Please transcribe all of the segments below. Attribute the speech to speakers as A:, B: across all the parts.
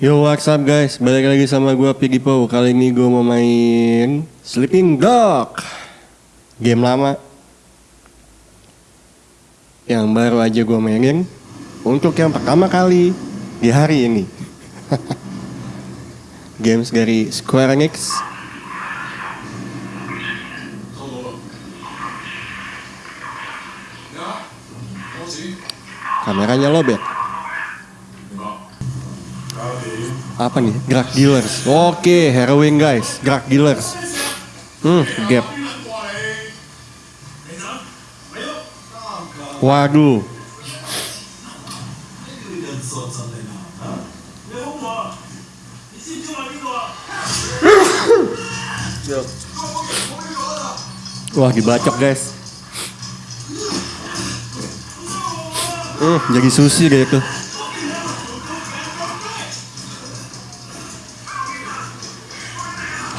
A: Yo what's up guys, balik lagi sama gue Piggy Po Kali ini gue mau main Sleeping Dog. Game lama. Yang baru aja gue mainin Untuk yang pertama kali di hari ini. Games dari Square Enix. Kameranya lobet apa nih? Drug dealers. Oke heroin guys. Drug dealers. Hmm gap. Waduh. Wah dibacok guys. Hmm jadi sushi kayak tuh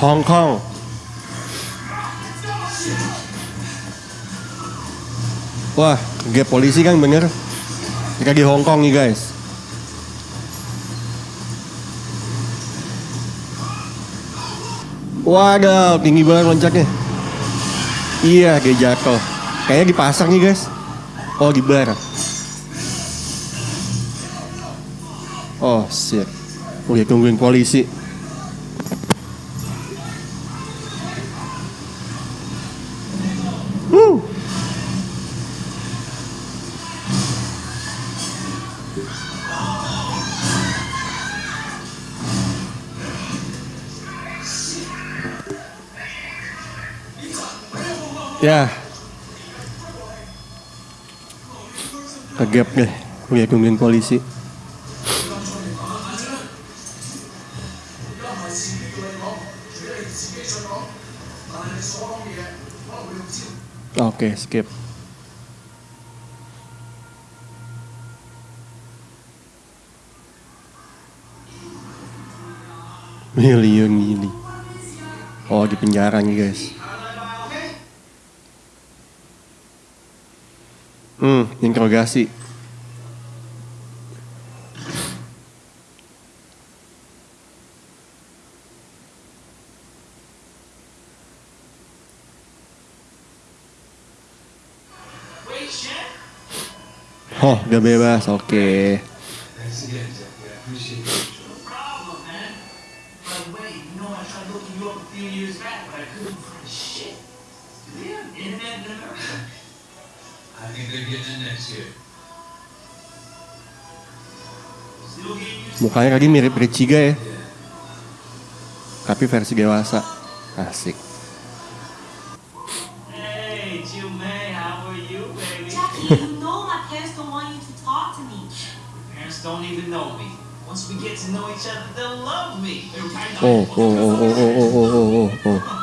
A: Hong Kong. Wah, gap polisi kan bener. Kita di Hong Kong nih guys. Waduh, tinggi banget loncatnya. Iya, dia jatuh. Kayaknya di pasar nih guys. Oh, di bar. Oh, shit. Udah tungguin polisi. Ya. Kegap deh. Lihat tungguin polisi. Oke, skip. Million ini. Oh, di penjara nih, guys. Hmm, interogasi. Oh, udah bebas. Oke.
B: problem,
A: Mukanya tadi mirip Richiga ya. Tapi versi dewasa. Asik.
B: Hey, Jill May, how are you, baby?
C: Jackie, you know my parents don't want you to talk to me.
B: Parents don't even know me. Once we get to know each other, they'll love me.
A: Oh, oh, oh, oh, oh, oh, oh, oh, oh.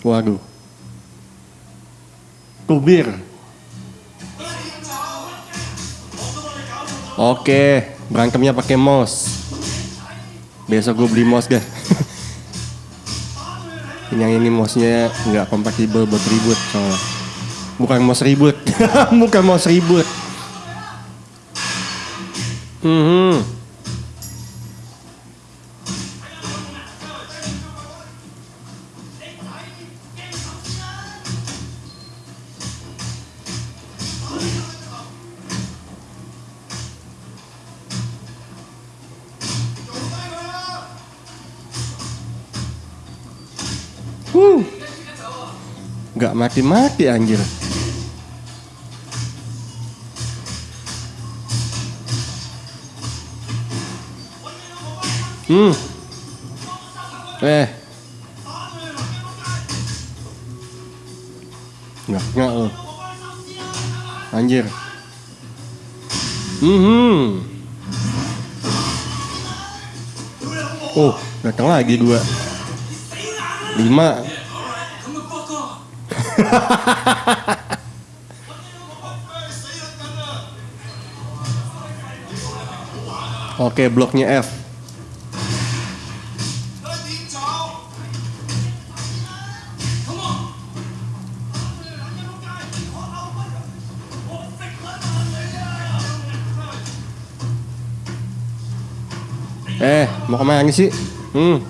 A: Waduh. Kubir. Oke, berangkemnya pakai mouse. Besok gue beli mouse deh. yang ini mouse-nya nggak kompatibel buat ribut soalnya. Bukan mouse ribut, bukan mouse ribut. Hmm. Gak mati-mati anjir. Hmm. Eh. Nggak, nggak lo. Anjir. Hmm. Oh, datang lagi dua. Lima. Oke, bloknya F. Eh, mau ke mana sih? Hmm.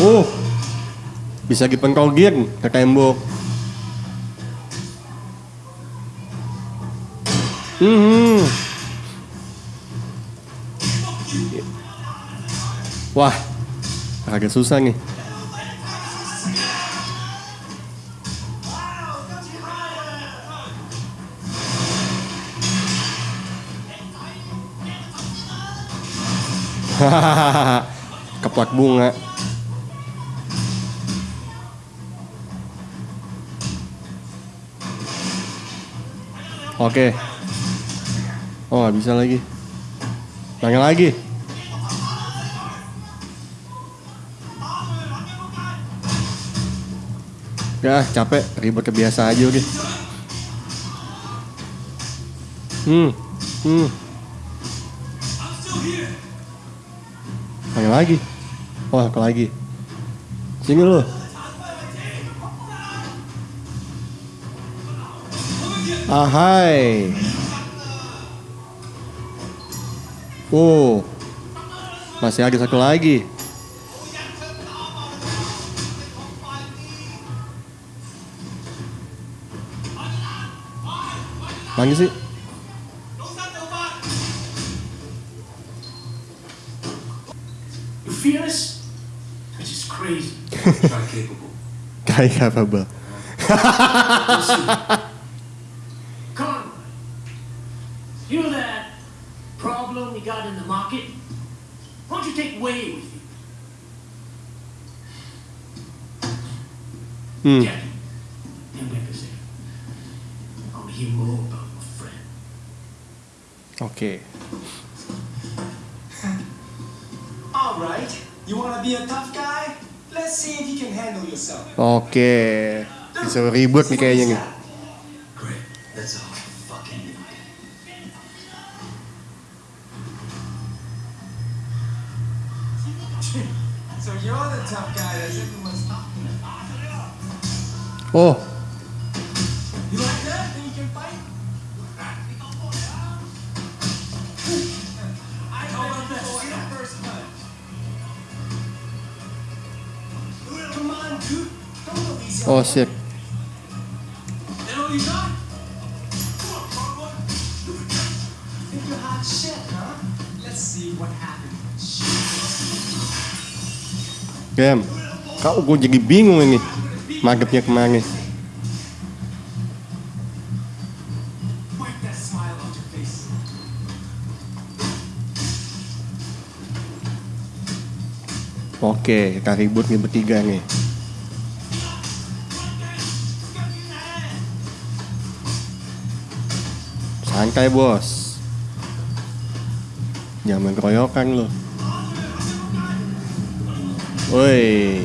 A: Uh, bisa dipengkolgin ke tembok. Hmm. Wah, agak susah nih. keplak bunga. Oke. Oh, nggak bisa lagi. Tanya lagi. Ya, capek, ribet kebiasa aja udah. Hmm, hmm. Tanya lagi. Oh, ke lagi. Sini lu. Ahai. Oh. Masih ada satu lagi. Mana sih?
D: Try capable.
A: Kayak apa, Bang?
B: Conrad, you know that problem you got in the market? Why don't you take Wade with you?
A: Hmm.
B: Jackie, I want to hear more about my friend.
A: Oke.
E: All right. You wanna be a tough guy?
A: Oke. Bisa ribut nih kayaknya nih.
D: Great.
E: What happens.
A: Game. Kau gue jadi bingung ini. Magepnya
E: ke mana?
A: Oke, kita ribut nih bertiga nih. Santai bos. Jangan keroyokan lo. Woi.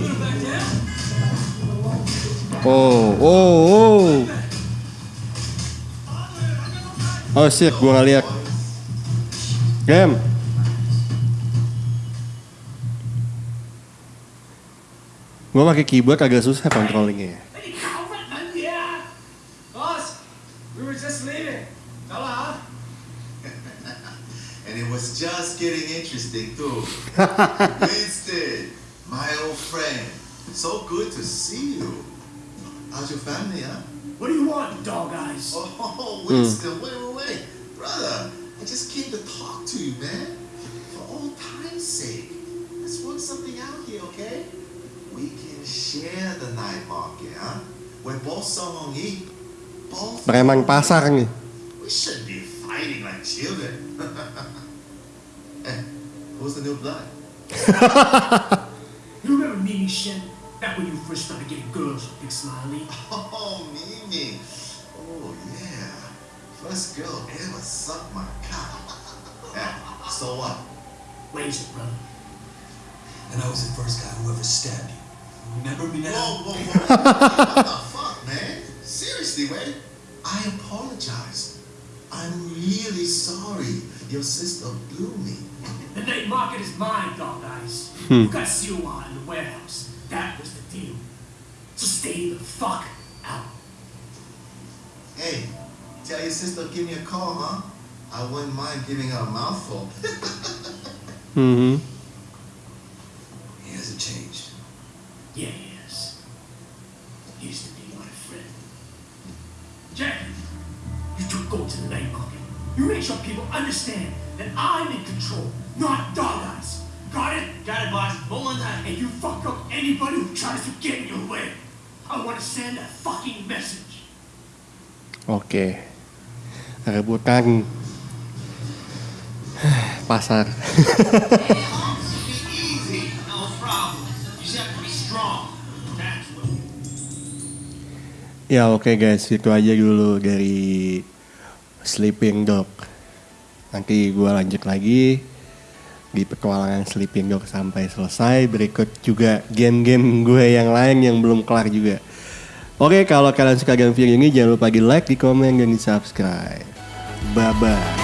A: Oh, oh, oh. Oh shit, gua nggak lihat. Game. Gua pakai keyboard agak susah controllingnya.
F: Getting interesting too. Winston, my old friend. So good to see you. How's your family, huh?
B: What do you want, dog eyes?
F: Oh, hmm. Winston, wait, wait, wait. Brother, I just came to talk to you, man. For old time's sake. Let's work something out here, okay? We can share the night market, huh? We're both someone eat. Both.
A: Preman pasar nih.
F: We shouldn't be fighting like children. hey, who's the new blood?
B: You remember Mimi Shen? Back when you first started getting girls with Big Smiley?
F: Oh, Mimi. Oh, yeah. First girl ever sucked my cock. Yeah, so what?
B: Raise it, brother.
D: And I was the first guy who ever stabbed you. Remember me
F: Whoa,
D: now?
F: whoa, whoa. what the fuck, man? Seriously, man. I apologize. I'm really sorry. Your sister blew me.
B: The night market is mine, dog eyes.
A: Hmm.
B: You got Siwa in the warehouse. That was the deal. So stay the fuck out.
F: Hey, Tell your sister give me a call, huh? I wouldn't mind giving her a mouthful.
A: Mhm.
B: That I'm in control, not dog eyes. Got it? Got it, boss. Hold on tight. And you fuck up anybody who tries to get in your way. I want to send a fucking message.
A: Oke. Rebutan pasar.
B: Easy, no problem. You just have to be strong. That's what.
A: Ya oke guys, itu aja dulu dari Sleeping Dog. Nanti gua lanjut lagi di petualangan Sleeping Dog sampai selesai. Berikut juga game-game gue yang lain yang belum kelar juga. Oke, kalau kalian suka game video ini jangan lupa di like, di komen, dan di subscribe. Bye-bye.